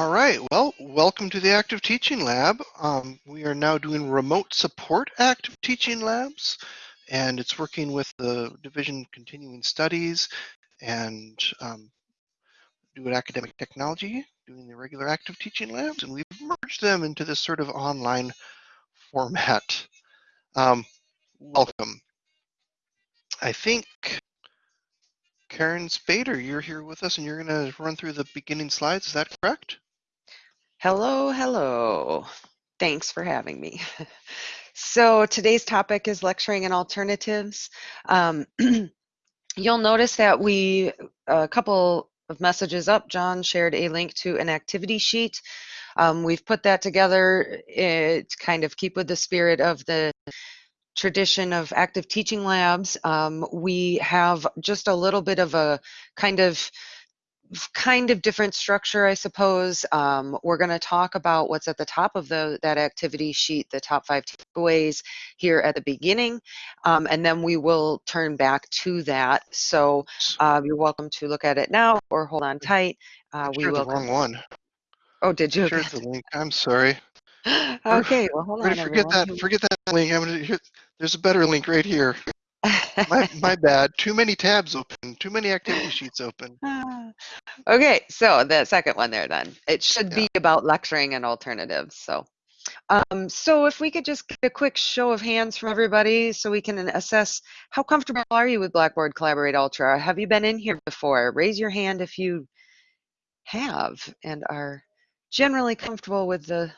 All right, well, welcome to the Active Teaching Lab. Um, we are now doing remote support active teaching labs, and it's working with the Division Continuing Studies and um, doing academic technology, doing the regular active teaching labs, and we've merged them into this sort of online format. Um, welcome. I think Karen Spader, you're here with us and you're going to run through the beginning slides. Is that correct? Hello, hello. Thanks for having me. So today's topic is lecturing and alternatives. Um, you'll notice that we, a couple of messages up, John shared a link to an activity sheet. Um, we've put that together to kind of keep with the spirit of the tradition of active teaching labs. Um, we have just a little bit of a kind of kind of different structure, I suppose. Um, we're going to talk about what's at the top of the that activity sheet, the top five takeaways here at the beginning, um, and then we will turn back to that. So uh, you're welcome to look at it now or hold on tight. Uh, we will. the wrong one. Oh, did you? Shared the link. I'm sorry. okay, well, hold on. Forget everyone. that. Forget that link. I'm gonna. There's a better link right here my, my bad. Too many tabs open. Too many activity sheets open. okay, so the second one there then. It should yeah. be about lecturing and alternatives. So, um, so if we could just get a quick show of hands from everybody so we can assess how comfortable are you with Blackboard Collaborate Ultra? Have you been in here before? Raise your hand if you have and are generally comfortable with the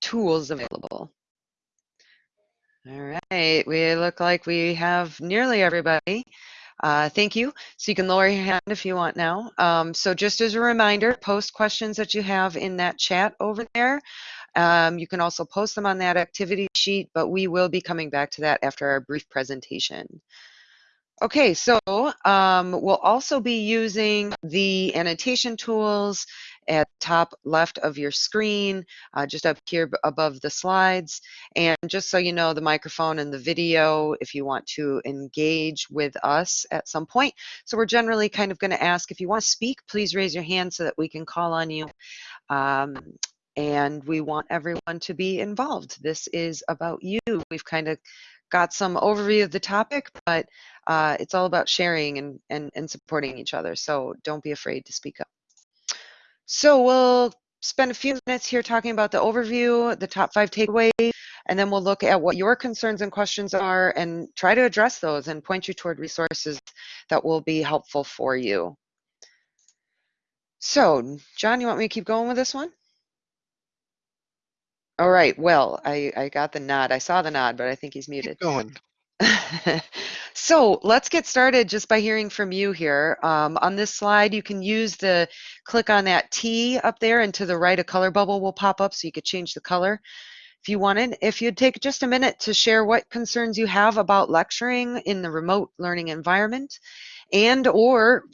tools available. All right, we look like we have nearly everybody. Uh, thank you. So you can lower your hand if you want now. Um, so just as a reminder, post questions that you have in that chat over there. Um, you can also post them on that activity sheet, but we will be coming back to that after our brief presentation. Okay, so um, we'll also be using the annotation tools at top left of your screen, uh, just up here above the slides. And just so you know, the microphone and the video, if you want to engage with us at some point. So we're generally kind of going to ask if you want to speak, please raise your hand so that we can call on you. Um, and we want everyone to be involved. This is about you. We've kind of got some overview of the topic, but uh, it's all about sharing and, and, and supporting each other. So don't be afraid to speak up. So we'll spend a few minutes here talking about the overview, the top five takeaways, and then we'll look at what your concerns and questions are and try to address those and point you toward resources that will be helpful for you. So, John, you want me to keep going with this one? All right. Well, I, I got the nod. I saw the nod, but I think he's muted. Keep going. so let's get started just by hearing from you here. Um, on this slide, you can use the click on that T up there, and to the right, a color bubble will pop up so you could change the color if you wanted. If you'd take just a minute to share what concerns you have about lecturing in the remote learning environment and or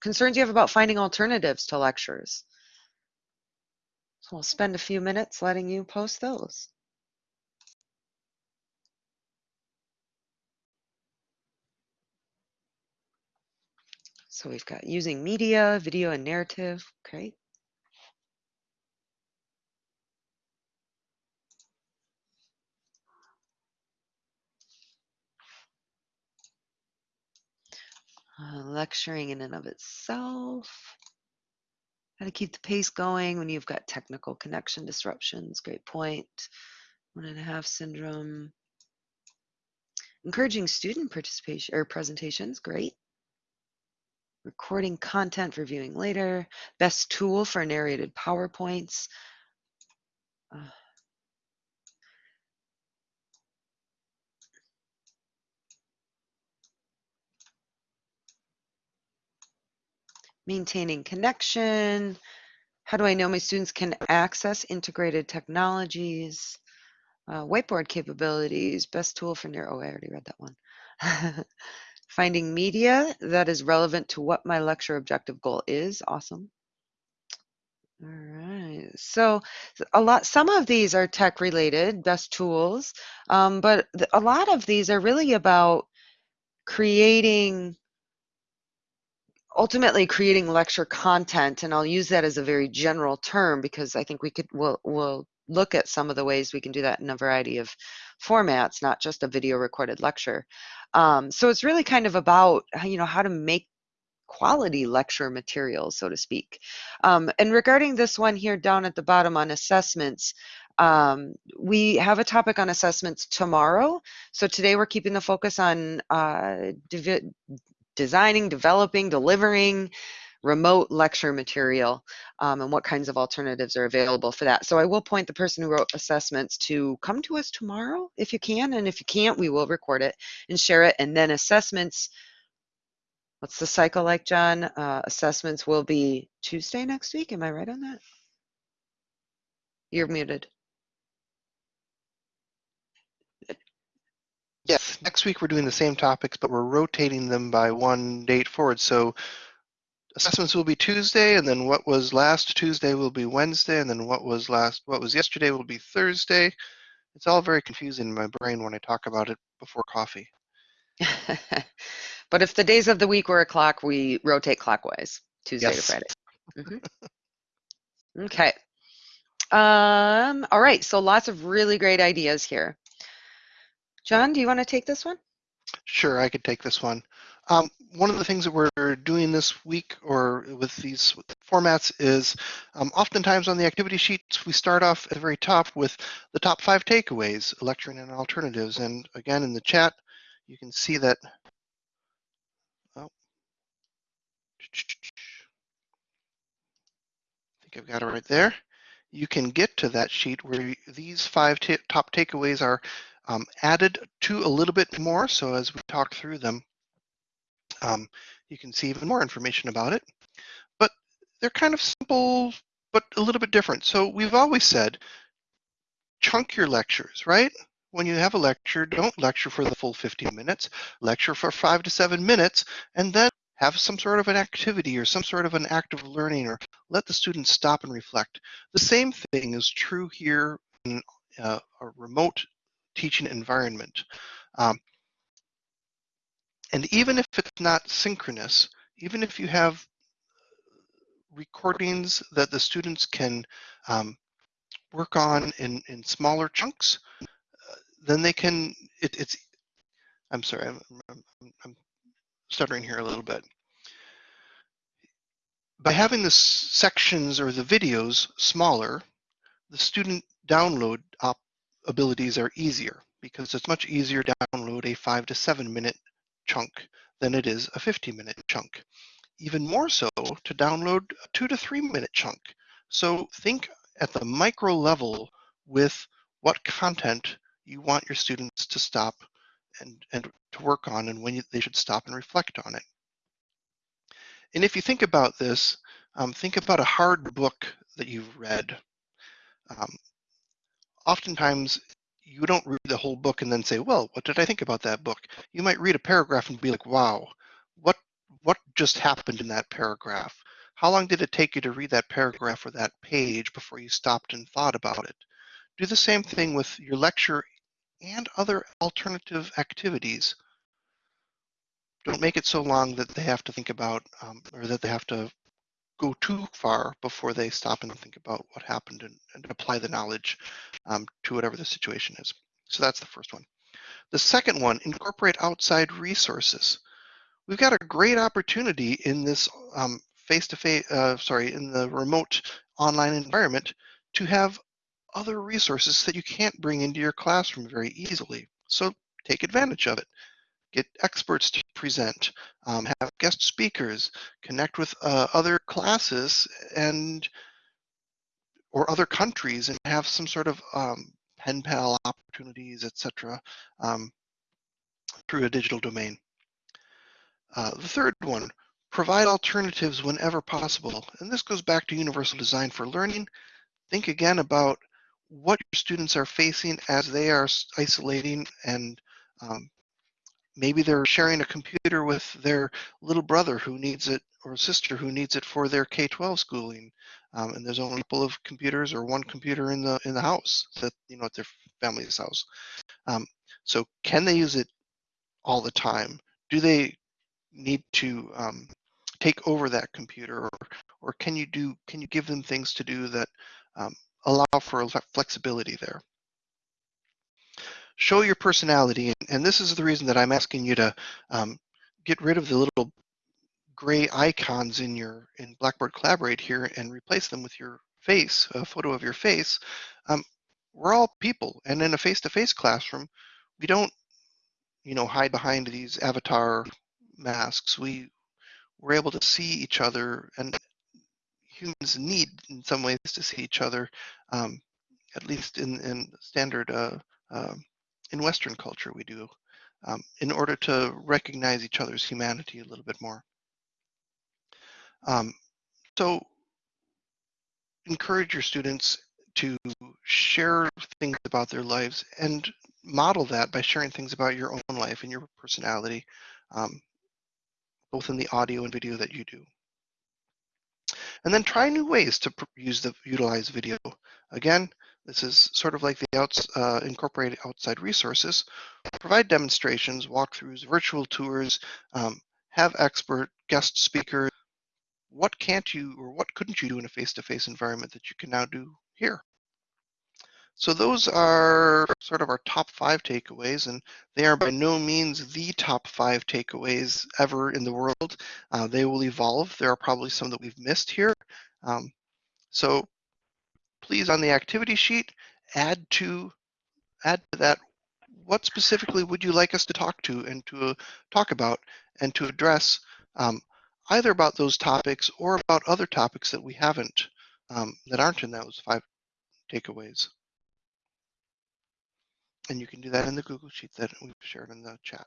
concerns you have about finding alternatives to lectures. So we'll spend a few minutes letting you post those. So we've got using media, video, and narrative. Great. Uh, lecturing in and of itself. How to keep the pace going when you've got technical connection disruptions. Great point. One and a half syndrome. Encouraging student participation or presentations. Great. Recording content for viewing later. Best tool for narrated PowerPoints. Uh, maintaining connection. How do I know my students can access integrated technologies? Uh, whiteboard capabilities, best tool for near, oh, I already read that one. Finding media that is relevant to what my lecture objective goal is, awesome. All right, so a lot, some of these are tech related, best tools, um, but a lot of these are really about creating ultimately creating lecture content, and I'll use that as a very general term because I think we could we'll, we'll look at some of the ways we can do that in a variety of formats, not just a video recorded lecture. Um, so it's really kind of about you know how to make quality lecture material, so to speak. Um, and regarding this one here down at the bottom on assessments, um, we have a topic on assessments tomorrow. So today we're keeping the focus on uh, designing, developing, delivering remote lecture material um, and what kinds of alternatives are available for that. So I will point the person who wrote assessments to come to us tomorrow if you can. And if you can't, we will record it and share it. And then assessments, what's the cycle like, John? Uh, assessments will be Tuesday next week. Am I right on that? You're muted. Yes, next week we're doing the same topics, but we're rotating them by one date forward. So assessments will be Tuesday, and then what was last Tuesday will be Wednesday, and then what was last what was yesterday will be Thursday. It's all very confusing in my brain when I talk about it before coffee. but if the days of the week were a clock, we rotate clockwise, Tuesday yes. to Friday. Mm-hmm. okay. Um, all right, so lots of really great ideas here. John, do you want to take this one? Sure, I could take this one. Um, one of the things that we're doing this week or with these formats is um, oftentimes on the activity sheets, we start off at the very top with the top five takeaways, lecturing and alternatives. And again, in the chat, you can see that. Oh, I think I've got it right there. You can get to that sheet where these five top takeaways are um, added to a little bit more. So as we talk through them, um, you can see even more information about it. But they're kind of simple, but a little bit different. So we've always said, chunk your lectures, right? When you have a lecture, don't lecture for the full 15 minutes, lecture for five to seven minutes, and then have some sort of an activity or some sort of an active learning or let the students stop and reflect. The same thing is true here in uh, a remote teaching environment. Um, and even if it's not synchronous, even if you have recordings that the students can um, work on in, in smaller chunks, uh, then they can, it, it's, I'm sorry, I'm, I'm, I'm stuttering here a little bit. By having the sections or the videos smaller, the student download op abilities are easier because it's much easier to download a five to seven minute chunk than it is a 50 minute chunk. Even more so to download a two to three minute chunk. So think at the micro level with what content you want your students to stop and, and to work on and when you, they should stop and reflect on it. And if you think about this, um, think about a hard book that you've read. Um, oftentimes you don't read the whole book and then say, well, what did I think about that book? You might read a paragraph and be like, wow, what what just happened in that paragraph? How long did it take you to read that paragraph or that page before you stopped and thought about it? Do the same thing with your lecture and other alternative activities. Don't make it so long that they have to think about um, or that they have to go too far before they stop and think about what happened and, and apply the knowledge um, to whatever the situation is. So that's the first one. The second one, incorporate outside resources. We've got a great opportunity in this um, face-to-face, uh, sorry, in the remote online environment to have other resources that you can't bring into your classroom very easily. So take advantage of it get experts to present, um, have guest speakers, connect with uh, other classes and or other countries and have some sort of um, pen pal opportunities, etc., um, through a digital domain. Uh, the third one, provide alternatives whenever possible. And this goes back to universal design for learning. Think again about what your students are facing as they are isolating and um, maybe they're sharing a computer with their little brother who needs it or sister who needs it for their K-12 schooling. Um, and there's only a couple of computers or one computer in the in the house that you know at their family's house. Um, so can they use it all the time? Do they need to um, take over that computer or or can you do can you give them things to do that um, allow for flexibility there show your personality and this is the reason that i'm asking you to um, get rid of the little gray icons in your in blackboard collaborate here and replace them with your face a photo of your face. Um, we're all people and in a face-to-face -face classroom we don't you know hide behind these avatar masks. We we're able to see each other and humans need in some ways to see each other um, at least in, in standard uh, uh, in western culture we do um, in order to recognize each other's humanity a little bit more um, so encourage your students to share things about their lives and model that by sharing things about your own life and your personality um, both in the audio and video that you do. And then try new ways to use the utilize video. Again, this is sort of like the outs, uh, incorporate outside resources. Provide demonstrations, walkthroughs, virtual tours, um, have expert guest speakers. What can't you or what couldn't you do in a face-to-face -face environment that you can now do here? So those are sort of our top five takeaways, and they are by no means the top five takeaways ever in the world. Uh, they will evolve. There are probably some that we've missed here. Um, so please, on the activity sheet, add to add to that what specifically would you like us to talk to and to talk about and to address um, either about those topics or about other topics that we haven't um, that aren't in those five takeaways. And you can do that in the Google Sheet that we've shared in the chat.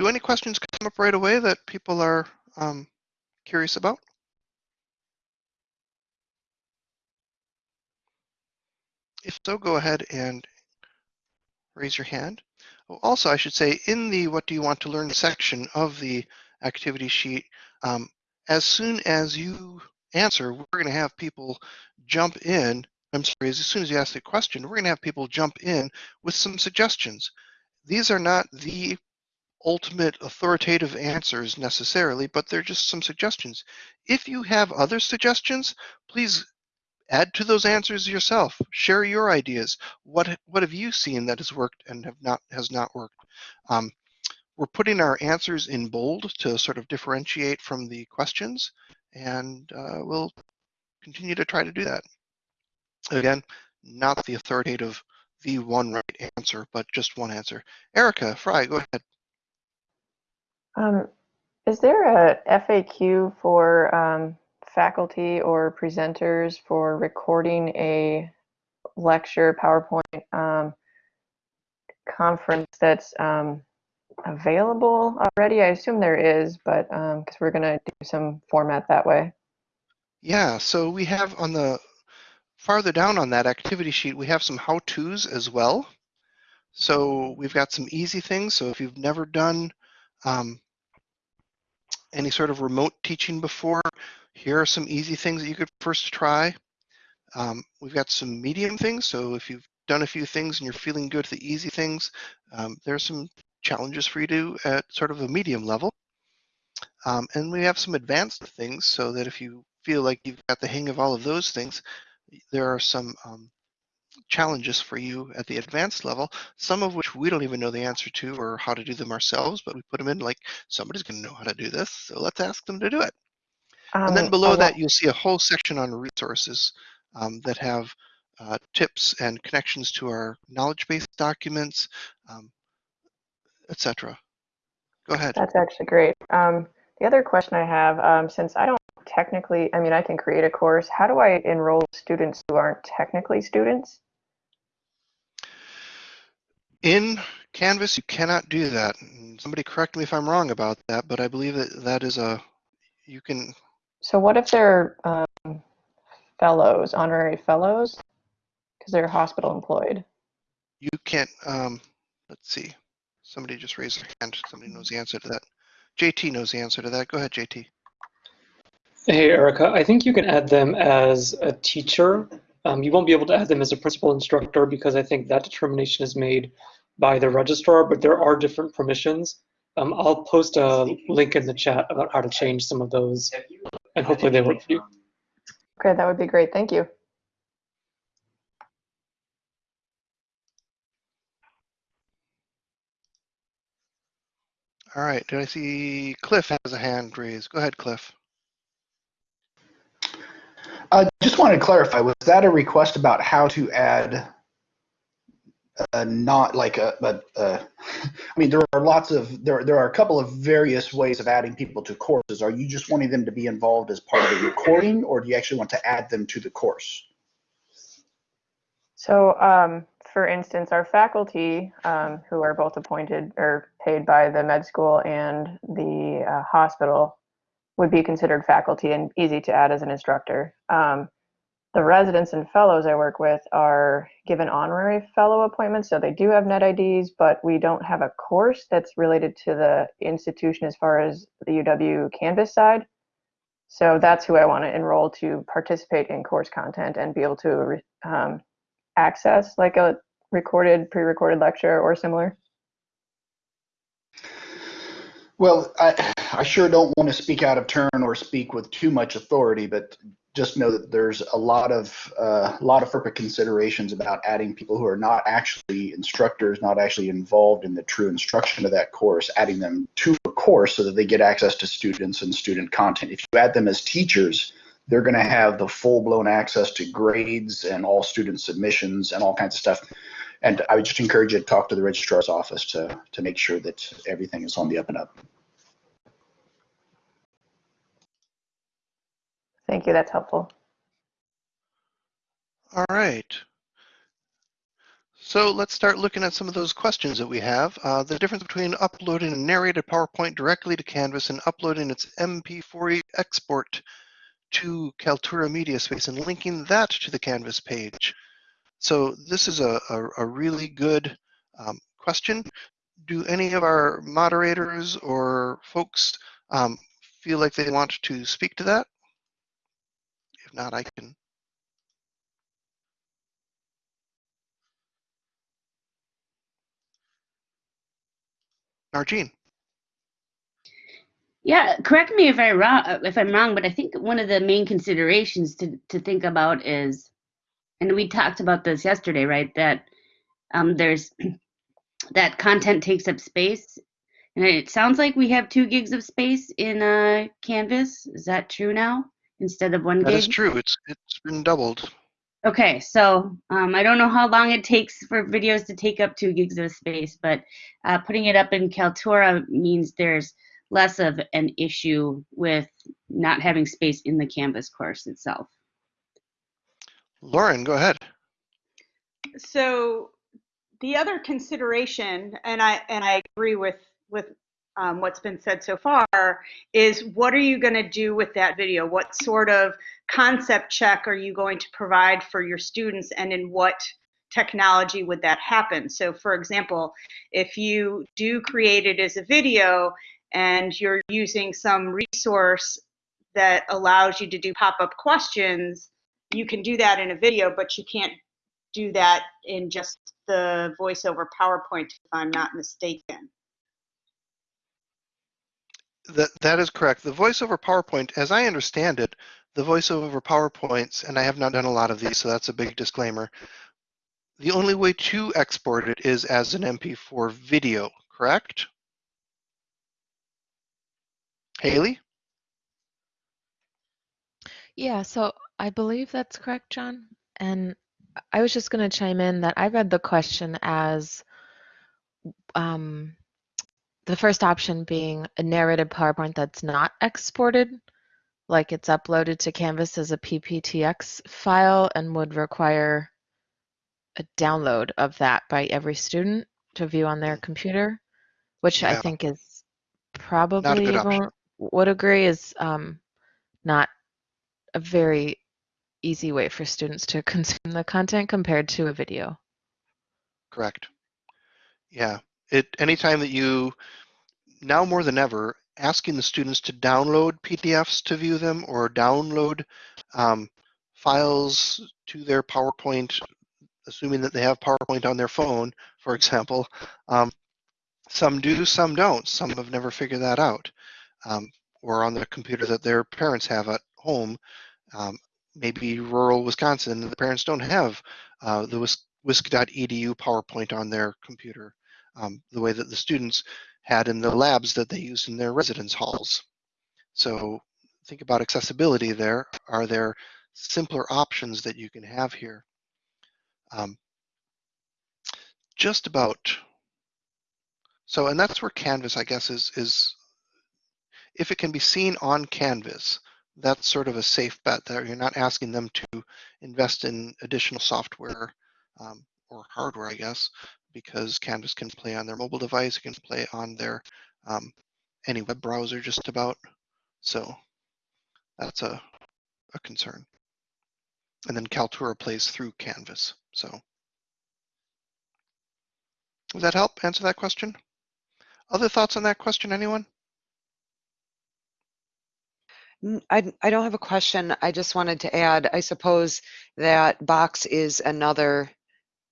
Do any questions come up right away that people are um, curious about? If so, go ahead and raise your hand. Oh, also, I should say in the what do you want to learn section of the activity sheet, um, as soon as you answer, we're going to have people jump in. I'm sorry, as soon as you ask the question, we're going to have people jump in with some suggestions. These are not the ultimate authoritative answers necessarily, but they're just some suggestions. If you have other suggestions, please add to those answers yourself. Share your ideas. What what have you seen that has worked and have not has not worked? Um, we're putting our answers in bold to sort of differentiate from the questions, and uh, we'll continue to try to do that. Again, not the authoritative, the one right answer, but just one answer. Erica Fry, go ahead. Um, is there a FAQ for um, faculty or presenters for recording a lecture PowerPoint um, conference that's um, available already? I assume there is, but because um, we're going to do some format that way. Yeah, so we have on the farther down on that activity sheet, we have some how-tos as well. So we've got some easy things. So if you've never done um, any sort of remote teaching before, here are some easy things that you could first try. Um, we've got some medium things. So if you've done a few things and you're feeling good at the easy things, um, are some challenges for you to at sort of a medium level. Um, and we have some advanced things so that if you feel like you've got the hang of all of those things, there are some um, challenges for you at the advanced level, some of which we don't even know the answer to or how to do them ourselves, but we put them in like somebody's going to know how to do this, so let's ask them to do it. Um, and then um, below that, you'll see a whole section on resources um, that have uh, tips and connections to our knowledge base documents, um, etc. Go ahead. That's actually great. Um, the other question I have, um, since I don't technically, I mean, I can create a course, how do I enroll students who aren't technically students? In Canvas, you cannot do that. Somebody correct me if I'm wrong about that, but I believe that that is a, you can. So what if they're um, fellows, honorary fellows, because they're hospital employed? You can't, um, let's see. Somebody just raised their hand. Somebody knows the answer to that. JT knows the answer to that. Go ahead, JT. Hey, Erica. I think you can add them as a teacher Um, you won't be able to add them as a principal instructor because I think that determination is made by the registrar, but there are different permissions. Um, I'll post a link in the chat about how to change some of those, and hopefully they work for you. Okay, that would be great. Thank you. All right, did I see Cliff has a hand raised? Go ahead, Cliff. Uh, just wanted to clarify, was that a request about how to add not like a, but I mean, there are lots of, there, there are a couple of various ways of adding people to courses. Are you just wanting them to be involved as part of the recording or do you actually want to add them to the course? So, um, for instance, our faculty, um, who are both appointed or paid by the med school and the uh, hospital, would be considered faculty and easy to add as an instructor. Um, the residents and fellows I work with are given honorary fellow appointments, so they do have net IDs, but we don't have a course that's related to the institution as far as the UW Canvas side. So that's who I want to enroll to participate in course content and be able to um, access like a recorded, pre-recorded lecture or similar. Well, I, I sure don't want to speak out of turn or speak with too much authority, but just know that there's a lot of uh, a lot of FERPA considerations about adding people who are not actually instructors, not actually involved in the true instruction of that course, adding them to a course so that they get access to students and student content. If you add them as teachers, they're going to have the full-blown access to grades and all student submissions and all kinds of stuff. And I would just encourage you to talk to the registrar's office to to make sure that everything is on the up and up. Thank you, that's helpful. All right. So let's start looking at some of those questions that we have. Uh, the difference between uploading a narrated PowerPoint directly to Canvas and uploading its MP4 export to Kaltura Media Space and linking that to the Canvas page. So this is a, a, a really good um, question. Do any of our moderators or folks um, feel like they want to speak to that? If not, I can. Nargene. Yeah, correct me if I wrong if I'm wrong, but I think one of the main considerations to to think about is, and we talked about this yesterday, right? That um, there's that content takes up space, and it sounds like we have two gigs of space in uh, Canvas. Is that true now instead of one That gig? is true. It's it's been doubled. Okay, so um, I don't know how long it takes for videos to take up two gigs of space, but uh, putting it up in Kaltura means there's less of an issue with not having space in the Canvas course itself. Lauren, go ahead. So the other consideration, and I and I agree with with um, what's been said so far, is what are you going to do with that video? What sort of concept check are you going to provide for your students, and in what technology would that happen? So, for example, if you do create it as a video and you're using some resource that allows you to do pop-up questions, you can do that in a video, but you can't do that in just the voiceover PowerPoint, if I'm not mistaken. That that is correct. The voiceover PowerPoint, as I understand it, the voiceover PowerPoints, and I have not done a lot of these, so that's a big disclaimer. The only way to export it is as an MP4 video, correct? Haley? Yeah, so I believe that's correct, John. And I was just going to chime in that I read the question as um, the first option being a narrated PowerPoint that's not exported, like it's uploaded to Canvas as a PPTX file and would require a download of that by every student to view on their computer, which I think is probably good option. would agree is um, not a very easy way for students to consume the content compared to a video. Correct. Yeah. It anytime that you now more than ever asking the students to download PDFs to view them or download um, files to their PowerPoint, assuming that they have PowerPoint on their phone, for example. Um, some do, some don't. Some have never figured that out. Um, or on the computer that their parents have at home. Um, maybe rural Wisconsin, the parents don't have uh, the wisc.edu PowerPoint on their computer um, the way that the students had in the labs that they used in their residence halls. So think about accessibility there. Are there simpler options that you can have here? Um, just about. So, and that's where Canvas, I guess, is, is if it can be seen on Canvas, that's sort of a safe bet there. You're not asking them to invest in additional software um, or hardware, I guess, because Canvas can play on their mobile device, it can play on their um, any web browser just about. So that's a, a concern. And then Kaltura plays through Canvas. So does that help answer that question? Other thoughts on that question, anyone? I, I don't have a question. I just wanted to add, I suppose that Box is another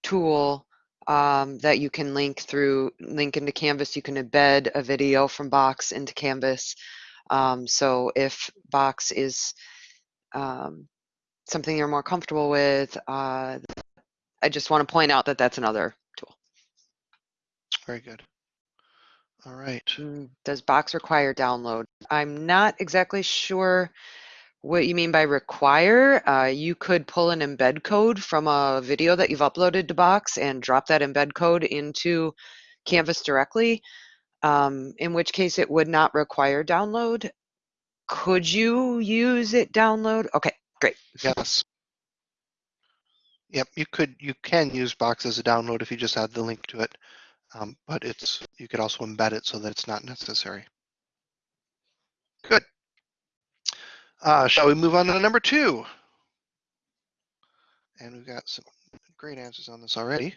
tool um, that you can link through, link into Canvas. You can embed a video from Box into Canvas. Um, so if Box is um, something you're more comfortable with, uh, I just want to point out that that's another tool. Very good. All right. Mm, Does Box require download? I'm not exactly sure what you mean by require. Uh, you could pull an embed code from a video that you've uploaded to Box and drop that embed code into Canvas directly, um, in which case it would not require download. Could you use it download? Okay, great. Yes. Yep, you could, you can use Box as a download if you just add the link to it. Um, but it's you could also embed it so that it's not necessary. Good. Uh, shall we move on to number two? And we've got some great answers on this already.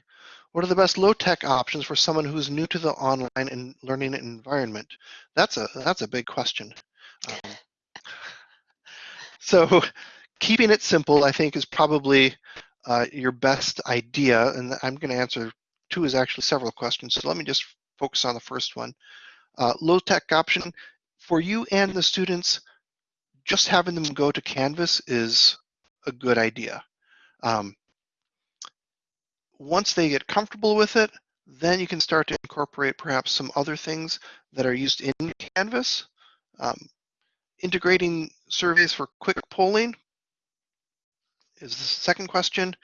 What are the best low-tech options for someone who's new to the online and learning environment? That's a that's a big question. Um, so keeping it simple, I think, is probably uh, your best idea. And I'm going to answer two is actually several questions. So let me just focus on the first one. Uh, low tech option for you and the students, just having them go to Canvas is a good idea. Um, once they get comfortable with it, then you can start to incorporate perhaps some other things that are used in Canvas. Um, integrating surveys for quick polling is the second question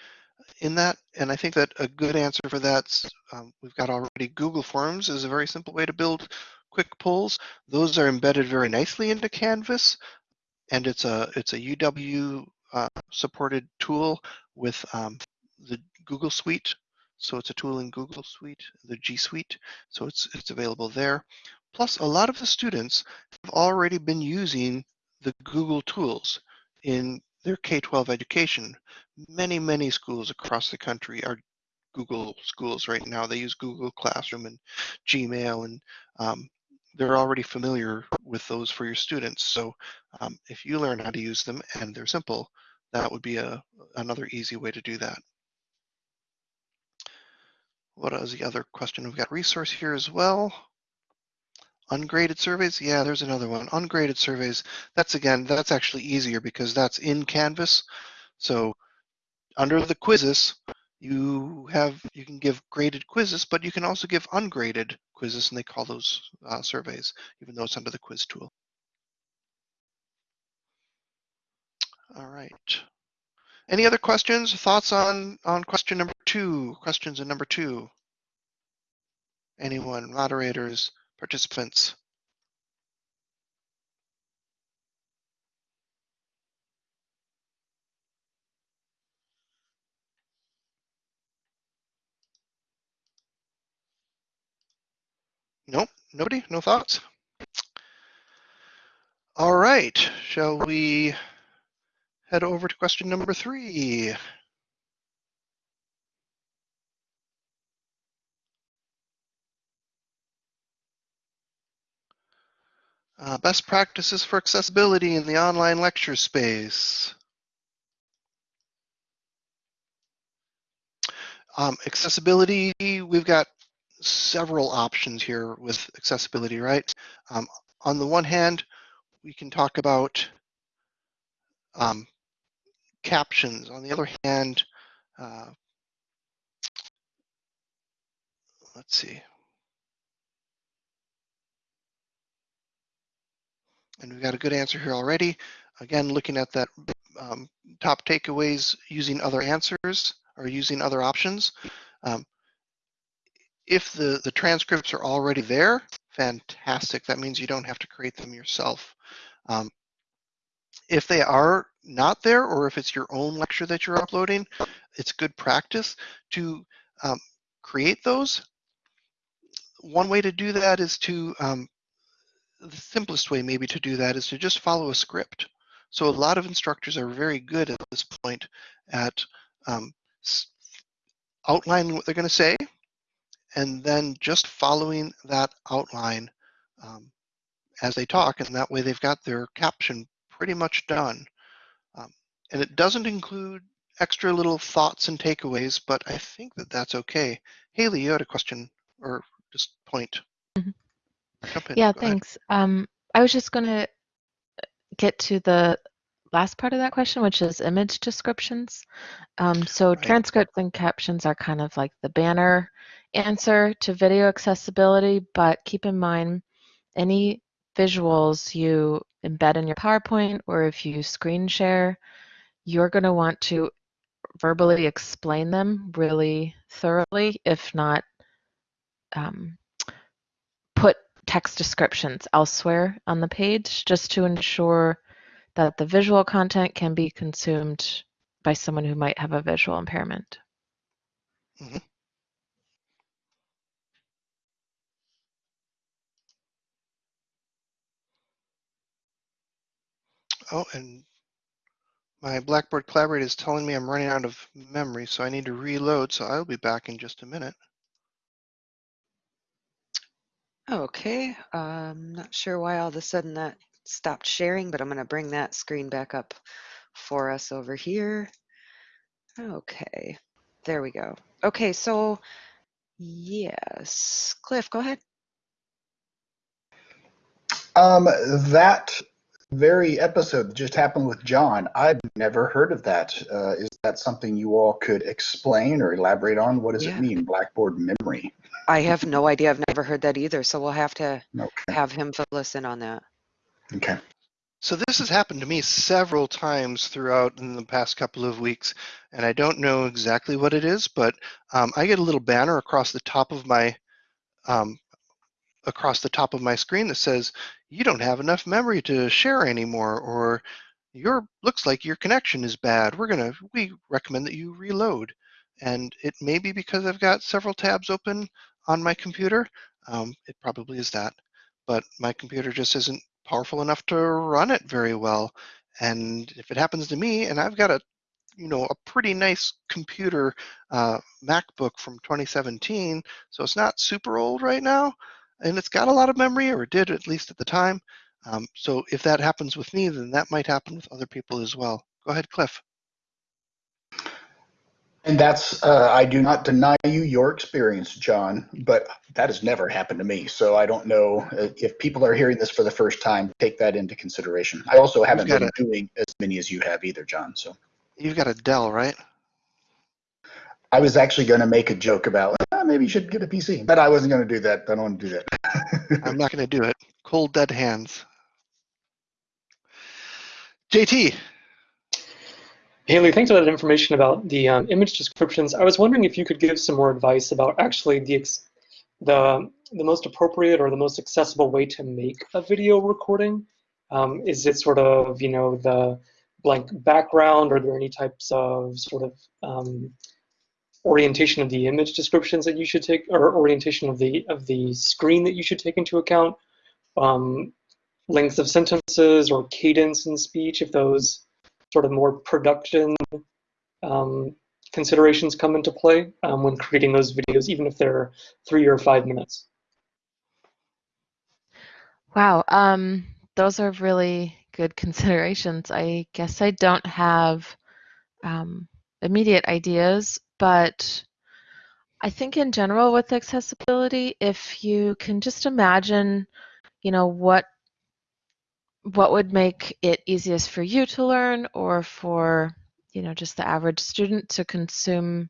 in that. And I think that a good answer for that, um, we've got already Google Forms is a very simple way to build quick polls. Those are embedded very nicely into Canvas. And it's a, it's a UW uh, supported tool with um, the Google Suite. So it's a tool in Google Suite, the G Suite. So it's, it's available there. Plus, a lot of the students have already been using the Google tools in their K-12 education. Many, many schools across the country are Google schools right now. They use Google Classroom and Gmail, and um, they're already familiar with those for your students. So um, if you learn how to use them and they're simple, that would be a, another easy way to do that. What is the other question? We've got resource here as well. Ungraded surveys, yeah, there's another one. Ungraded surveys, that's again, that's actually easier because that's in Canvas. So under the quizzes, you have you can give graded quizzes, but you can also give ungraded quizzes, and they call those uh, surveys, even though it's under the quiz tool. All right. Any other questions, thoughts on on question number two? Questions in number two. Anyone, moderators? participants. Nobody? No thoughts? All right. Shall we head over to question number three? Uh, best practices for accessibility in the online lecture space. Um, accessibility, we've got several options here with accessibility, right? Um, on the one hand, we can talk about um, captions. On the other hand, uh, let's see. And we've got a good answer here already. Again, looking at that um, top takeaways using other answers or using other options. Um, if the, the transcripts are already there, fantastic. That means you don't have to create them yourself. Um, if they are not there, or if it's your own lecture that you're uploading, it's good practice to um, create those. One way to do that is to, um, the simplest way maybe to do that is to just follow a script. So a lot of instructors are very good at this point at um, outlining what they're going to say and then just following that outline um, as they talk and that way they've got their caption pretty much done. Um, and it doesn't include extra little thoughts and takeaways, but I think that that's okay. Haley, you had a question or just point. Mm -hmm. Yeah, ahead. thanks. Um, I was just going to get to the last part of that question, which is image descriptions. Um, so Right. transcripts and captions are kind of like the banner answer to video accessibility, but keep in mind any visuals you embed in your PowerPoint or if you screen share, you're going to want to verbally explain them really thoroughly, if not um, put text descriptions elsewhere on the page just to ensure that the visual content can be consumed by someone who might have a visual impairment. Mm-hmm. Oh, and my Blackboard Collaborate is telling me I'm running out of memory, so I need to reload. So I'll be back in just a minute. Okay, I'm not sure why all of a sudden that stopped sharing, but I'm going to bring that screen back up for us over here. Okay, there we go. Okay, so yes, Cliff, go ahead. Um, that very episode that just happened with John, I've never heard of that. Uh, is that something you all could explain or elaborate on? What does Yeah. it mean, Blackboard memory? I have no idea. I've never heard that either, so we'll have to Okay. have him fill us in on that. Okay. So this has happened to me several times throughout in the past couple of weeks, and I don't know exactly what it is, but um, I get a little banner across the top of my um, across the top of my screen that says you don't have enough memory to share anymore, or your looks like your connection is bad. We're gonna we recommend that you reload, and it may be because I've got several tabs open on my computer. Um, it probably is that, but my computer just isn't powerful enough to run it very well. And if it happens to me, and I've got a, you know, a pretty nice computer, uh, MacBook from 2017, so it's not super old right now, and it's got a lot of memory, or it did at least at the time. Um, so if that happens with me, then that might happen with other people as well. Go ahead, Cliff. And that's, uh, I do not deny you your experience, John, but that has never happened to me. So I don't know uh, if people are hearing this for the first time, take that into consideration. I also haven't been doing as many as you have either, John. So You've got a Dell, right? I was actually going to make a joke about "Ah, maybe you should get a PC, but I wasn't going to do that. I don't want to do that. I'm not going to do it. Cold, dead hands. JT, Haley, thanks for that information about the um, image descriptions. I was wondering if you could give some more advice about actually the the the most appropriate or the most accessible way to make a video recording. Um, is it sort of you know the blank background? Are there any types of sort of um, orientation of the image descriptions that you should take, or orientation of the of the screen that you should take into account? Um, lengths of sentences or cadence in speech, if those sort of more production um, considerations come into play um, when creating those videos, even if they're three or five minutes. Wow, um, those are really good considerations. I guess I don't have um, immediate ideas, but I think in general with accessibility, if you can just imagine, you know, what what would make it easiest for you to learn or for, you know, just the average student to consume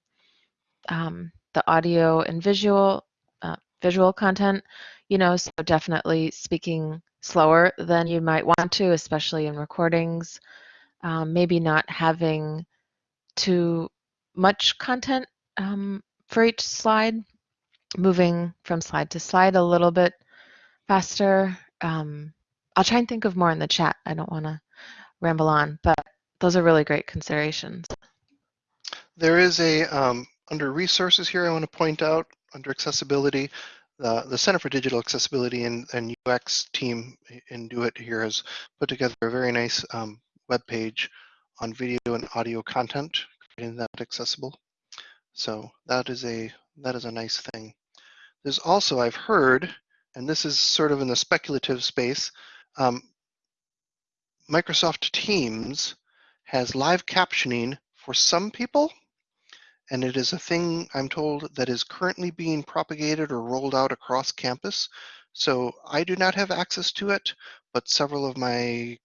um, the audio and visual uh, visual content, you know, so definitely speaking slower than you might want to, especially in recordings. Um, maybe not having too much content um, for each slide, moving from slide to slide a little bit faster. Um, I'll try and think of more in the chat. I don't want to ramble on, but those are really great considerations. There is a, um, under resources here, I want to point out, under accessibility, the, the Center for Digital Accessibility and, and UX team in DoIT here has put together a very nice um, web page on video and audio content, creating that accessible. So that is a that is a nice thing. There's also, I've heard, and this is sort of in the speculative space, um, Microsoft Teams has live captioning for some people, and it is a thing I'm told that is currently being propagated or rolled out across campus. So I do not have access to it, but several of my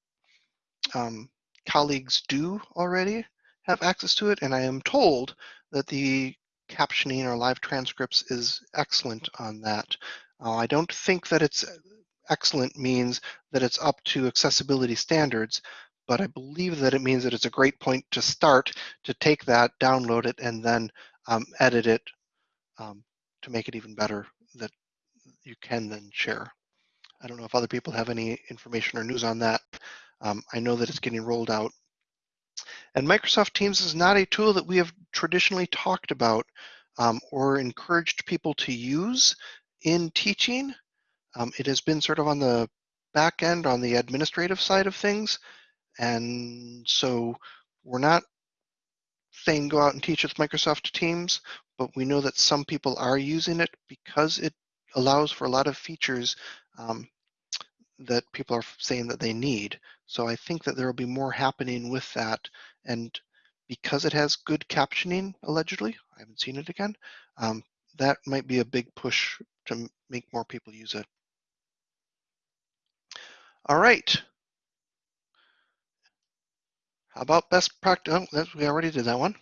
um, colleagues do already have access to it, and I am told that the captioning or live transcripts is excellent on that. Uh, I don't think that it's excellent means that it's up to accessibility standards, but I believe that it means that it's a great point to start to take that, download it, and then um, edit it um, to make it even better that you can then share. I don't know if other people have any information or news on that. Um, I know that it's getting rolled out. And Microsoft Teams is not a tool that we have traditionally talked about um, or encouraged people to use in teaching. Um, it has been sort of on the back end, on the administrative side of things. And so we're not saying go out and teach with Microsoft Teams, but we know that some people are using it because it allows for a lot of features um, that people are saying that they need. So I think that there will be more happening with that. And because it has good captioning, allegedly, I haven't seen it again, um, that might be a big push to make more people use it. All right. How about best practice? Oh, we already did that one.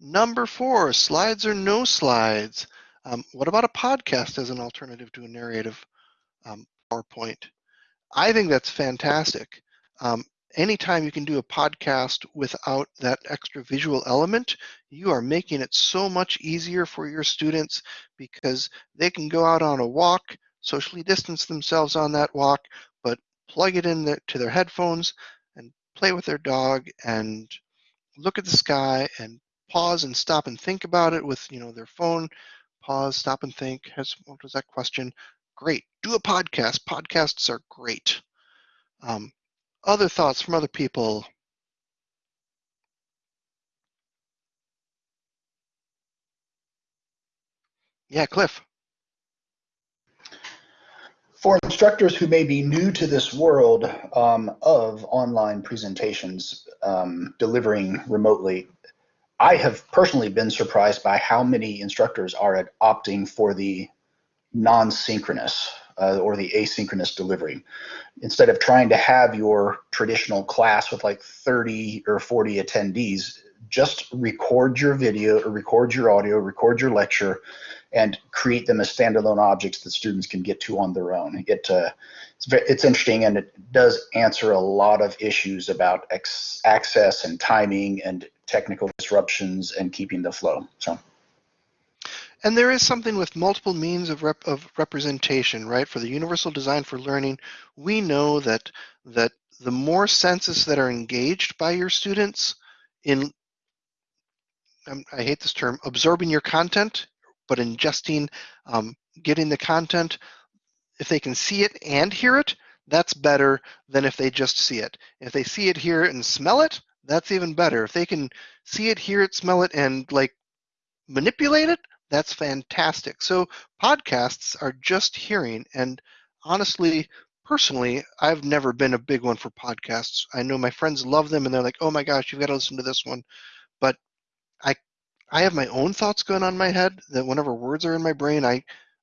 Number four, slides or no slides. Um, what about a podcast as an alternative to a narrative um, PowerPoint? I think that's fantastic. Um, anytime you can do a podcast without that extra visual element, you are making it so much easier for your students because they can go out on a walk, socially distance themselves on that walk, plug it in there to their headphones and play with their dog and look at the sky and pause and stop and think about it with you know their phone pause stop and think has what was that question great. Do a podcast. Podcasts are great. Um, other thoughts from other people? Yeah, Cliff. For instructors who may be new to this world um, of online presentations um, delivering remotely, I have personally been surprised by how many instructors are opting for the non-synchronous uh, or the asynchronous delivery. Instead of trying to have your traditional class with like 30 or 40 attendees, just record your video or record your audio, record your lecture, and create them as standalone objects that students can get to on their own. It, uh, it's, very, it's interesting and it does answer a lot of issues about access and timing and technical disruptions and keeping the flow. So. And there is something with multiple means of, rep of representation, right? For the universal design for learning, we know that that the more senses that are engaged by your students in, I hate this term, absorbing your content, but ingesting, um, getting the content, if they can see it and hear it, that's better than if they just see it. If they see it, hear it, and smell it, that's even better. If they can see it, hear it, smell it, and like manipulate it, that's fantastic. So podcasts are just hearing, and honestly, personally, I've never been a big one for podcasts. I know my friends love them, and they're like, "Oh my gosh, you've got to listen to this one," but I I have my own thoughts going on in my head that whenever words are in my brain, I,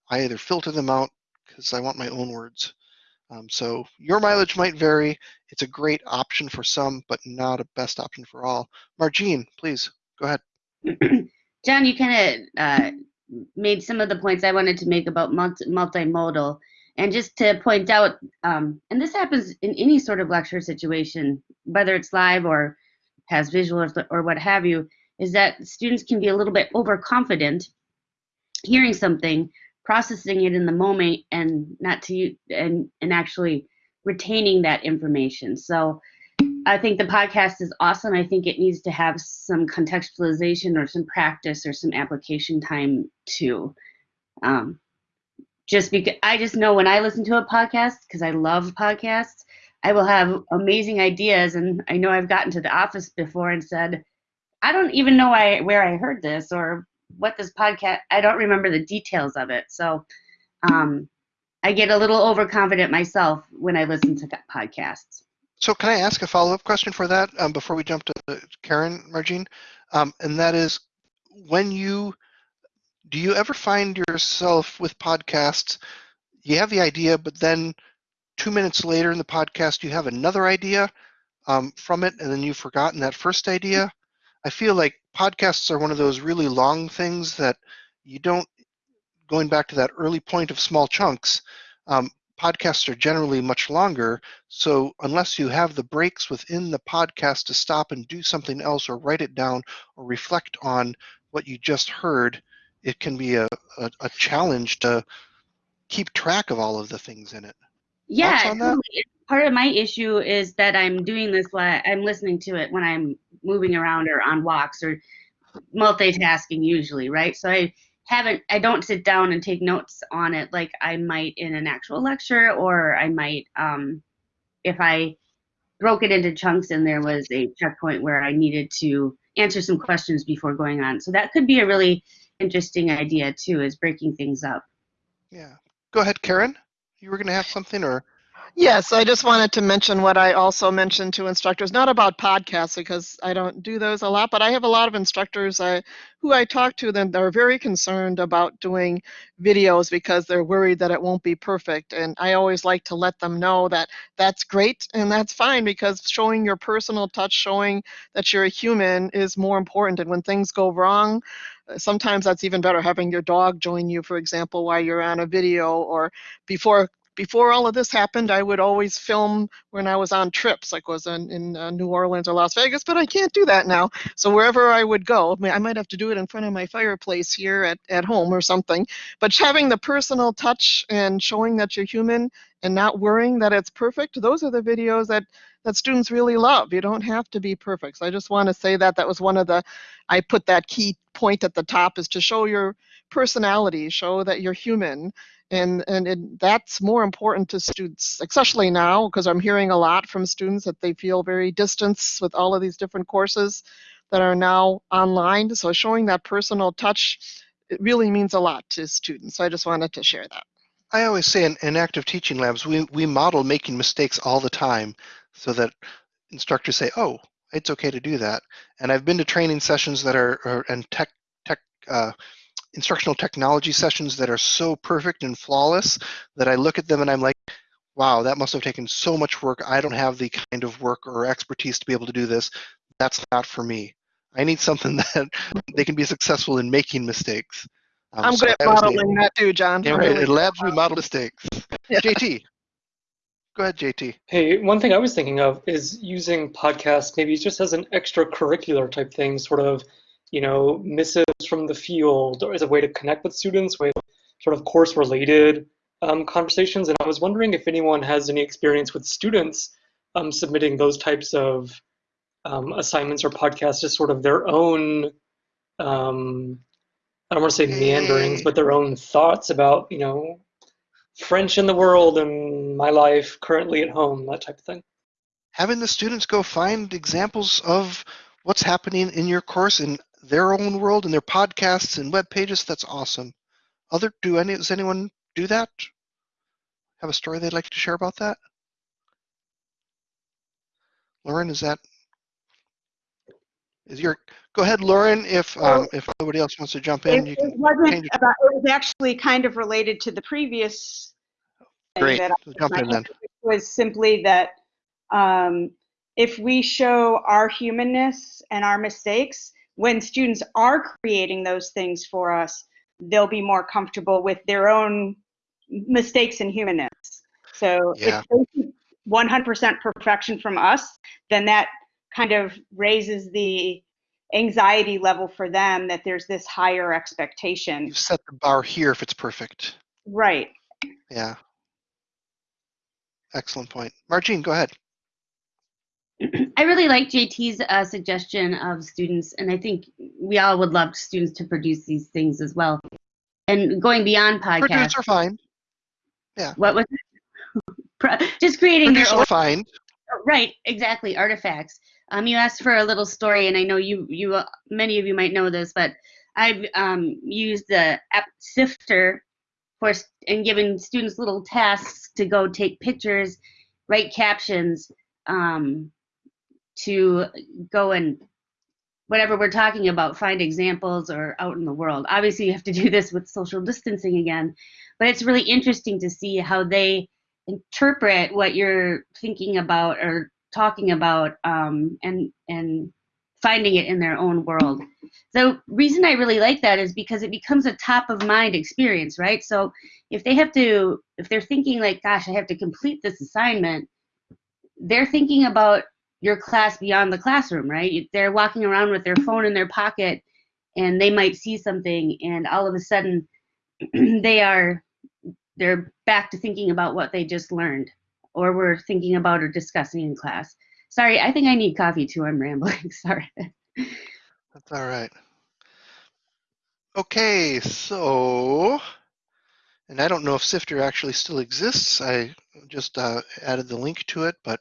I either filter them out because I want my own words. Um, so your mileage might vary. It's a great option for some, but not a best option for all. Margine, please go ahead. John, you kind of uh, made some of the points I wanted to make about multi- multimodal. And just to point out, um, and this happens in any sort of lecture situation, whether it's live or has visual or what have you, is that students can be a little bit overconfident hearing something, processing it in the moment, and not to and and actually retaining that information. So I think the podcast is awesome. I think it needs to have some contextualization or some practice or some application time too. Um, just because I just know when I listen to a podcast, because I love podcasts, I will have amazing ideas. And I know I've gotten to the office before and said, I don't even know I, where I heard this or what this podcast, I don't remember the details of it. So um, I get a little overconfident myself when I listen to podcasts. So can I ask a follow-up question for that um, before we jump to Karen, Margine? Um, and that is, when you, do you ever find yourself with podcasts, you have the idea, but then two minutes later in the podcast, you have another idea um, from it, and then you've forgotten that first idea? I feel like podcasts are one of those really long things that you don't, going back to that early point of small chunks, um, podcasts are generally much longer. So unless you have the breaks within the podcast to stop and do something else or write it down or reflect on what you just heard, it can be a, a, a challenge to keep track of all of the things in it. Yeah, part of my issue is that I'm doing this while I'm listening to it when I'm moving around or on walks or multitasking usually, right? So I haven't I don't sit down and take notes on it like I might in an actual lecture or I might um, if I broke it into chunks and there was a checkpoint where I needed to answer some questions before going on. So that could be a really interesting idea too is breaking things up. Yeah. Go ahead, Karen. You were going to have something or Yes, I just wanted to mention what I also mentioned to instructors, not about podcasts because I don't do those a lot, but I have a lot of instructors I, who I talk to that are very concerned about doing videos because they're worried that it won't be perfect. And I always like to let them know that that's great and that's fine because showing your personal touch, showing that you're a human is more important. And when things go wrong, sometimes that's even better having your dog join you, for example, while you're on a video or before before all of this happened, I would always film when I was on trips, like was in, in uh, New Orleans or Las Vegas, but I can't do that now. So wherever I would go, I might have to do it in front of my fireplace here at, at home or something. But having the personal touch and showing that you're human and not worrying that it's perfect, those are the videos that that students really love. You don't have to be perfect. So I just want to say that that was one of the, I put that key point at the top is to show your personality, show that you're human, and and it, that's more important to students especially now because i'm hearing a lot from students that they feel very distanced with all of these different courses that are now online so showing that personal touch it really means a lot to students so i just wanted to share that. I always say in, in active teaching labs we, we model making mistakes all the time so that instructors say oh it's okay to do that. And i've been to training sessions that are, are and tech tech uh, instructional technology sessions that are so perfect and flawless that I look at them and I'm like, wow, that must have taken so much work. I don't have the kind of work or expertise to be able to do this. That's not for me. I need something that they can be successful in making mistakes. Um, I'm so good at modeling that too, John. Yeah, right. In labs, we model mistakes. Yeah. JT, go ahead, JT. Hey, one thing I was thinking of is using podcasts maybe just as an extracurricular type thing, sort of you know, missives from the field as a way to connect with students with sort of course related um, conversations. And I was wondering if anyone has any experience with students um, submitting those types of um, assignments or podcasts as sort of their own, um, I don't want to say meanderings, but their own thoughts about, you know, French in the world and my life currently at home, that type of thing. Having the students go find examples of what's happening in your course and their own world and their podcasts and web pages, that's awesome. Other do any does anyone do that? Have a story they'd like to share about that? Lauren, is that is your, go ahead, Lauren, if, um, if nobody else wants to jump in, It, you it wasn't about, it was actually kind of related to the previous Great, that so jump in then. was simply that um, if we show our humanness and our mistakes, when students are creating those things for us, they'll be more comfortable with their own mistakes and humanness. So Yeah. if they 100% perfection from us, then that kind of raises the anxiety level for them that there's this higher expectation. You've set the bar here if it's perfect. Right. Yeah. Excellent point. Margine, go ahead. I really like JT's uh, suggestion of students, and I think we all would love students to produce these things as well. And going beyond podcasts, Produce are fine. Yeah. what was Pro- just creating their Produce own are fine. right exactly artifacts um you asked for a little story and i know you you uh, many of you might know this but i've um used the app sifter for and given students little tasks to go take pictures write captions um to go and whatever we're talking about find examples or out in the world obviously you have to do this with social distancing again but it's really interesting to see how they interpret what you're thinking about or talking about um, and and finding it in their own world. The reason I really like that is because it becomes a top of mind experience, right? So if they have to, if they're thinking like, gosh, I have to complete this assignment, they're thinking about your class beyond the classroom, right? They're walking around with their phone in their pocket and they might see something and all of a sudden they are they're back to thinking about what they just learned or were thinking about or discussing in class. Sorry, I think I need coffee too. I'm rambling. Sorry. That's all right. Okay, so, and I don't know if Sifter actually still exists. I just uh, added the link to it, but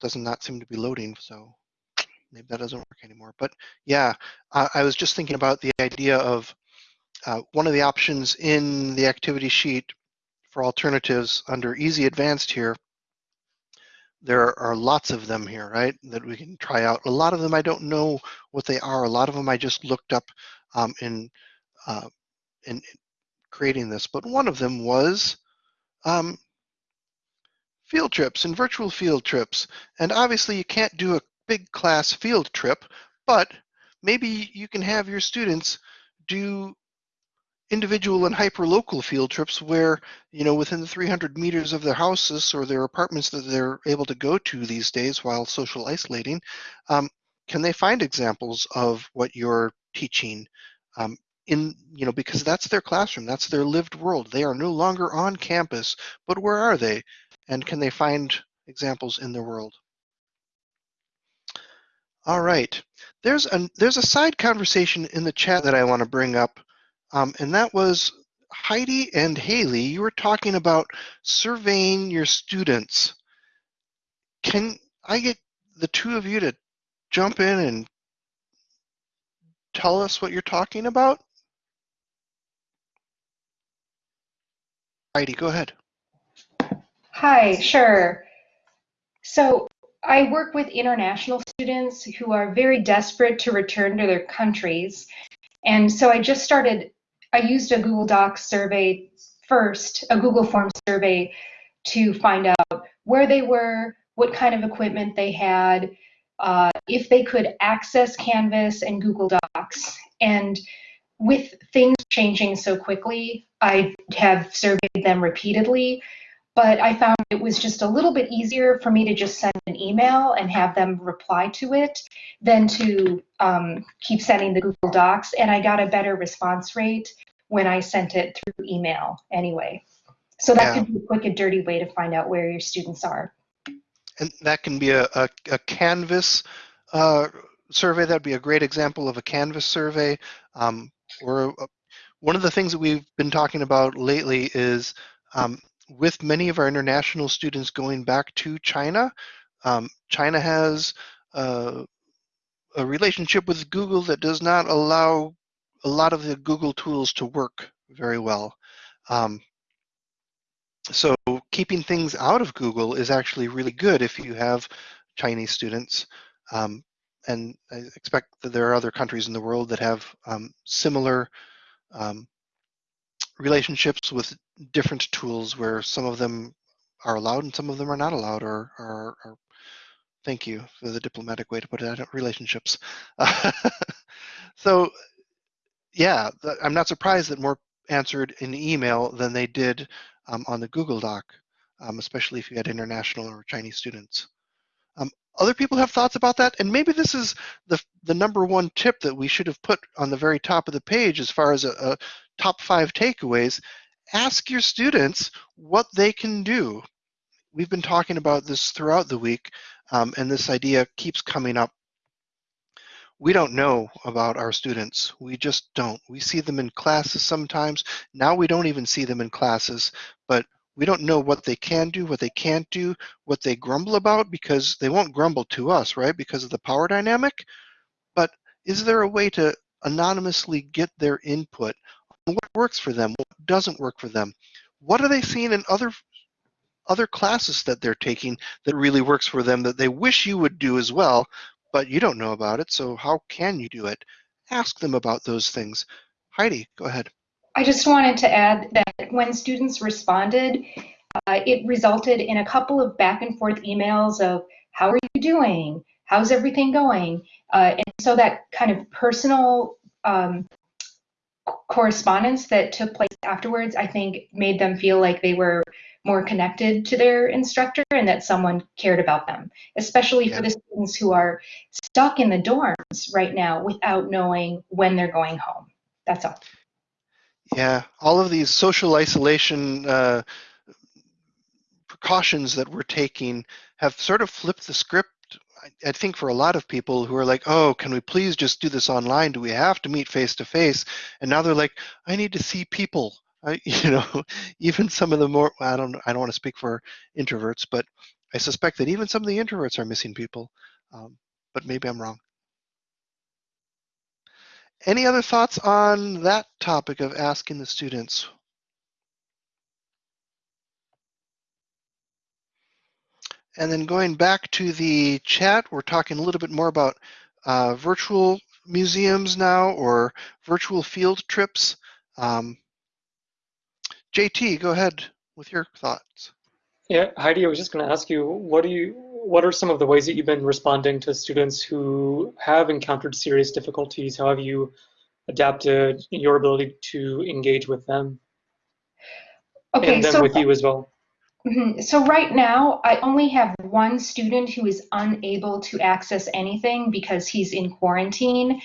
does not seem to be loading, so maybe that doesn't work anymore. But yeah, I, I was just thinking about the idea of uh, one of the options in the activity sheet for alternatives under Easy Advanced here. There are lots of them here, right, that we can try out. A lot of them I don't know what they are. A lot of them I just looked up um, in, uh, in creating this, but one of them was um, field trips and virtual field trips. And obviously you can't do a big class field trip, but maybe you can have your students do individual and hyperlocal field trips where, you know, within the 300 meters of their houses or their apartments that they're able to go to these days while social isolating, um, can they find examples of what you're teaching um, in, you know, because that's their classroom, that's their lived world. They are no longer on campus, but where are they? And can they find examples in their world? All right, there's a, there's a side conversation in the chat that I want to bring up, um, and that was Heidi and Haley, you were talking about surveying your students. Can I get the two of you to jump in and tell us what you're talking about? Heidi, go ahead. Hi, sure. So I work with international students who are very desperate to return to their countries. And so I just started, I used a Google Docs survey first, a Google Form survey to find out where they were, what kind of equipment they had, uh, if they could access Canvas and Google Docs. And with things changing so quickly, I have surveyed them repeatedly but I found it was just a little bit easier for me to just send an email and have them reply to it than to um, keep sending the Google Docs. And I got a better response rate when I sent it through email anyway. So that Yeah. could be a quick and dirty way to find out where your students are. And that can be a, a, a Canvas uh, survey. That'd be a great example of a Canvas survey. Um, or a, one of the things that we've been talking about lately is um, with many of our international students going back to China, um, China has uh, a relationship with Google that does not allow a lot of the Google tools to work very well. Um, so keeping things out of Google is actually really good if you have Chinese students. Um, and I expect that there are other countries in the world that have um, similar um, relationships with different tools where some of them are allowed and some of them are not allowed or, thank you for the diplomatic way to put it, relationships. so yeah, I'm not surprised that more answered in email than they did um, on the Google Doc, um, especially if you had international or Chinese students. Um, other people have thoughts about that, and maybe this is the the number one tip that we should have put on the very top of the page as far as a, a top five takeaways. Ask your students what they can do. We've been talking about this throughout the week, um, and this idea keeps coming up we don't know about our students. We just don't. We see them in classes sometimes. Now we don't even see them in classes, but we don't know what they can do, what they can't do, what they grumble about because they won't grumble to us, right? Because of the power dynamic. But is there a way to anonymously get their input what works for them, what doesn't work for them? What are they seeing in other other classes that they're taking that really works for them that they wish you would do as well, but you don't know about it, so how can you do it? Ask them about those things. Heidi, go ahead. I just wanted to add that when students responded, uh, it resulted in a couple of back and forth emails of, how are you doing? How's everything going? Uh, and so that kind of personal um, correspondence that took place afterwards, I think made them feel like they were more connected to their instructor and that someone cared about them, especially yeah. for the students who are stuck in the dorms right now without knowing when they're going home. That's all. Yeah, all of these social isolation uh, precautions that we're taking have sort of flipped the script I think for a lot of people who are like, oh, can we please just do this online? Do we have to meet face to face? And now they're like, I need to see people. I, you know, even some of the more I don't I don't want to speak for introverts, but I suspect that even some of the introverts are missing people. Um, but maybe I'm wrong. Any other thoughts on that topic of asking the students? And then going back to the chat, we're talking a little bit more about uh, virtual museums now or virtual field trips. Um, JT, go ahead with your thoughts. Yeah, Heidi, I was just going to ask you, what do you, what are some of the ways that you've been responding to students who have encountered serious difficulties? How have you adapted your ability to engage with them? Okay, and then so, with you as well. Mm-hmm. So right now, I only have one student who is unable to access anything because he's in quarantine.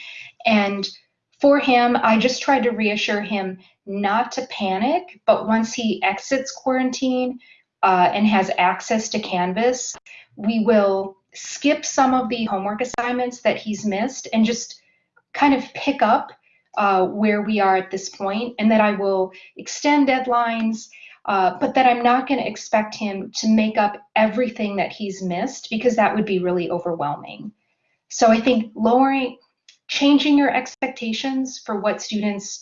And for him, I just tried to reassure him not to panic, but once he exits quarantine uh, and has access to Canvas, we will skip some of the homework assignments that he's missed and just kind of pick up uh, where we are at this point, and that I will extend deadlines, uh, but that I'm not going to expect him to make up everything that he's missed because that would be really overwhelming. So I think lowering, changing your expectations for what students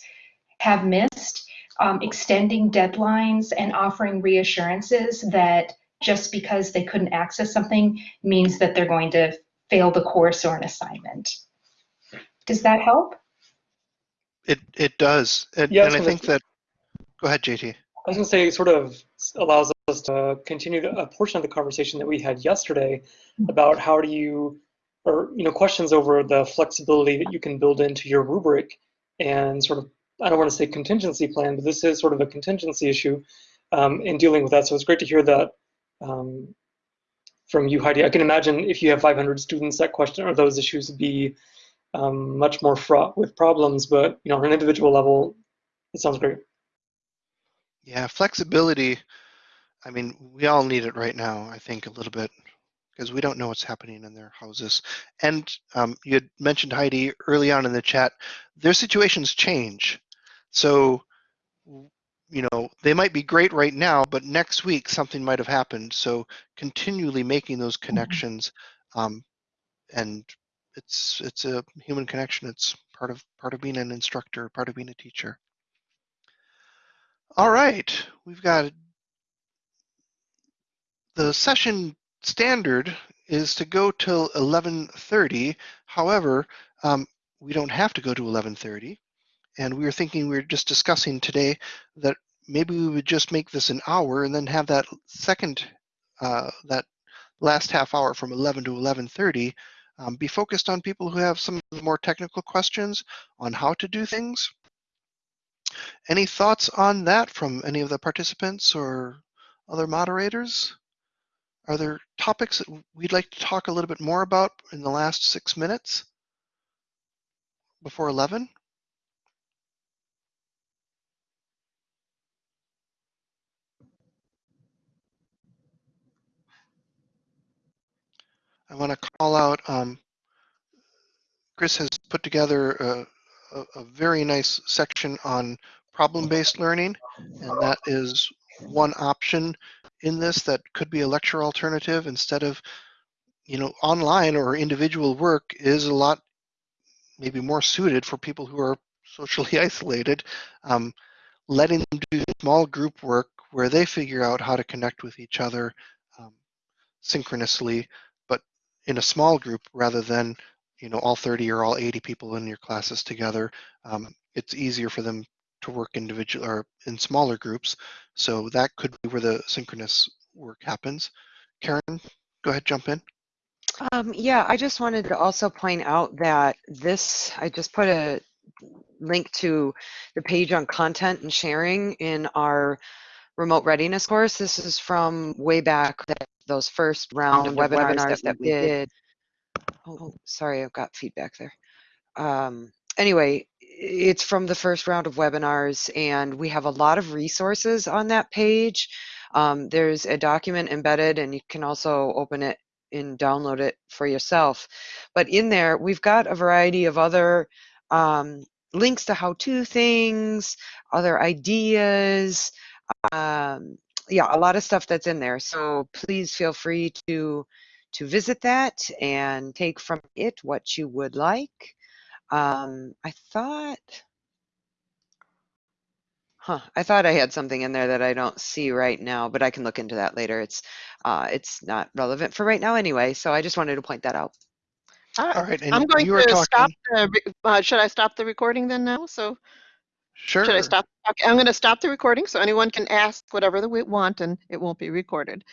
have missed, um, extending deadlines and offering reassurances that just because they couldn't access something means that they're going to fail the course or an assignment. Does that help? It it does, and, and I think that. Go ahead, JT. I was going to say, sort of allows us to continue a portion of the conversation that we had yesterday about how do you, or you know, questions over the flexibility that you can build into your rubric, and sort of I don't want to say contingency plan, but this is sort of a contingency issue um, in dealing with that. So it's great to hear that um, from you, Heidi. I can imagine if you have 500 students, that question or those issues would be um, much more fraught with problems. But you know, on an individual level, it sounds great. Yeah, flexibility. I mean, we all need it right now. I think a little bit because we don't know what's happening in their houses. And um, you had mentioned Heidi early on in the chat. Their situations change. So, you know, they might be great right now, but next week something might have happened. So continually making those mm-hmm. connections, um, and it's it's a human connection. It's part of part of being an instructor, part of being a teacher. All right, we've got the session standard is to go till 11:30. However, um, we don't have to go to 11:30, and we were thinking we were just discussing today that maybe we would just make this an hour and then have that second uh, that last half hour from 11 to 11:30 um, be focused on people who have some more technical questions on how to do things. Any thoughts on that from any of the participants or other moderators? Are there topics that we'd like to talk a little bit more about in the last six minutes before 11? I want to call out, um, Chris has put together a, a very nice section on problem-based learning, and that is one option in this that could be a lecture alternative instead of, you know, online or individual work is a lot maybe more suited for people who are socially isolated. Um, letting them do small group work where they figure out how to connect with each other um, synchronously, but in a small group rather than you know all 30 or all 80 people in your classes together. Um, it's easier for them to work individual or in smaller groups. So that could be where the synchronous work happens. Karen, go ahead, jump in. Um, yeah, I just wanted to also point out that this, I just put a link to the page on content and sharing in our remote readiness course. This is from way back, those first round of webinars, webinars that, we did. Oh, sorry, I've got feedback there. Um, anyway, it's from the first round of webinars and we have a lot of resources on that page. Um, there's a document embedded and you can also open it and download it for yourself. But in there, we've got a variety of other um, links to how-to things, other ideas, um, yeah, a lot of stuff that's in there. So please feel free to to visit that and take from it what you would like. Um, I thought, huh, I thought I had something in there that I don't see right now, but I can look into that later. It's uh, it's not relevant for right now anyway. So I just wanted to point that out. All right. All right, and I'm going you to talking. stop. The, re- uh, should I stop the recording then now? So Sure. should I stop? Okay, I'm going to stop the recording so anyone can ask whatever they want and it won't be recorded.